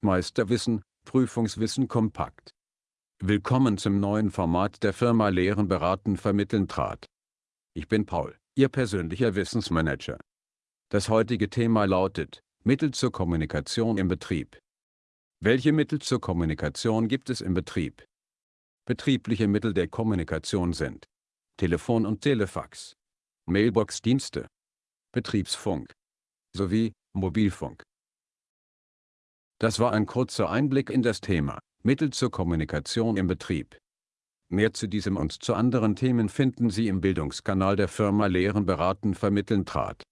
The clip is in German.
Meisterwissen, Prüfungswissen kompakt. Willkommen zum neuen Format der Firma Lehren beraten vermitteln trat. Ich bin Paul, Ihr persönlicher Wissensmanager. Das heutige Thema lautet, Mittel zur Kommunikation im Betrieb. Welche Mittel zur Kommunikation gibt es im Betrieb? Betriebliche Mittel der Kommunikation sind Telefon und Telefax, Mailbox-Dienste, Betriebsfunk sowie Mobilfunk. Das war ein kurzer Einblick in das Thema Mittel zur Kommunikation im Betrieb. Mehr zu diesem und zu anderen Themen finden Sie im Bildungskanal der Firma Lehren beraten vermitteln trat.